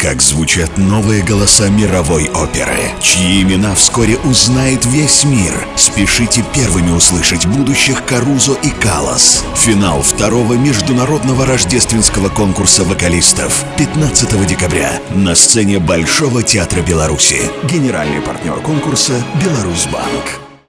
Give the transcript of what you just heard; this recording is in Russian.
Как звучат новые голоса мировой оперы, чьи имена вскоре узнает весь мир. Спешите первыми услышать будущих Карузо и Калас. Финал второго международного рождественского конкурса вокалистов 15 декабря на сцене Большого театра Беларуси. Генеральный партнер конкурса «Беларусьбанк».